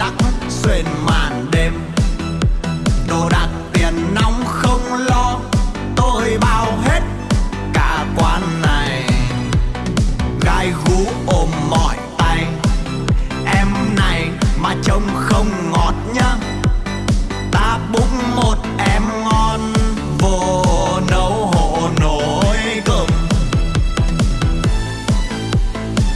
lắc xuyên màn đêm. Đồ đạc tiền nóng không lo, tôi bao hết cả quán này. Gai gú ôm mỏi tay, em này mà trông không ngọt nhá. Ta bụng